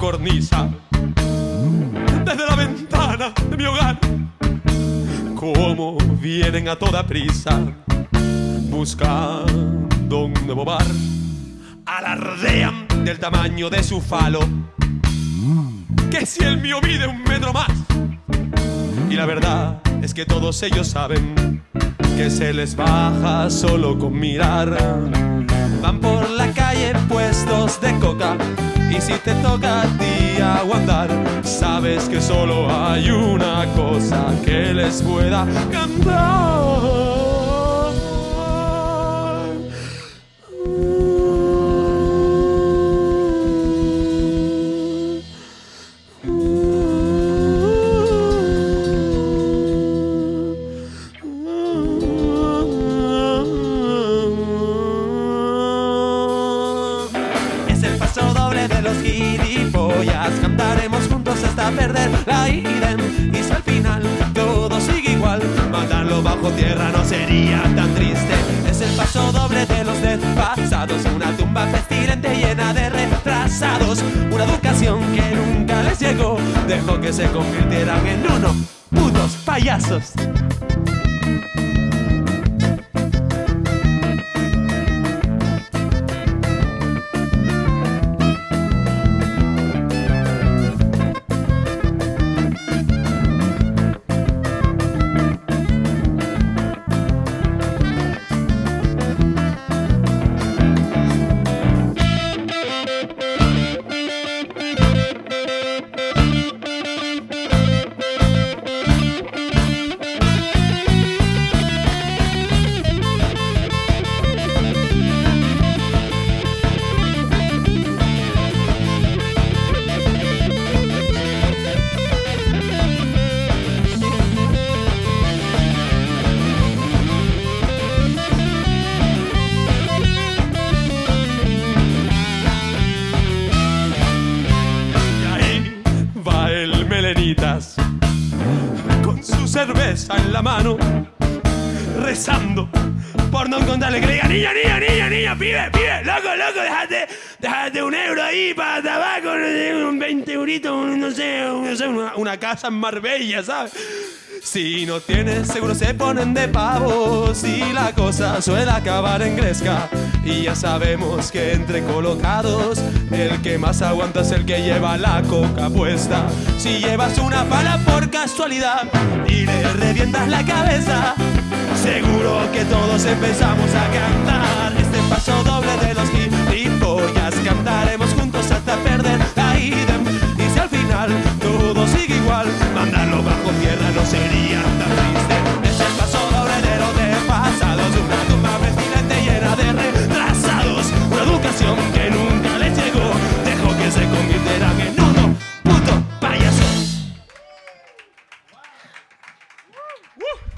cornisa. Desde la ventana de mi hogar, como vienen a toda prisa, buscando un nuevo bar, alardean del tamaño de su falo, que si el mío mide un metro más. Y la verdad es que todos ellos saben que se les baja solo con mirar. Van por la calle puestos de coca y si te toca a ti aguantar, sabes que solo hay una cosa que les pueda cantar. De los gilipollas. Cantaremos juntos hasta perder la idem. Y si al final todo sigue igual, Matarlo bajo tierra no sería tan triste. es el paso doble de los despasados. Una tumba pestilente llena de retrasados. Una educación que nunca les llegó. Dejó que se convirtieran en unos putos payasos. Con su cerveza en la mano, rezando por no encontrarle que le diga, niña, niña, niña, niña, pibe, pibe, loco, loco, déjate, déjate un euro ahí para tabaco, un 20 euritos, no sé, no sé, una, una casa en Marbella, ¿sabes? Si no tienes seguro se ponen de pavo Si la cosa suele acabar en gresca Y ya sabemos que entre colocados El que más aguanta es el que lleva la coca puesta. Si llevas una pala por casualidad Y le revientas la cabeza Seguro que todos empezamos a cantar. Este paso doble de los Cantaremos Woo!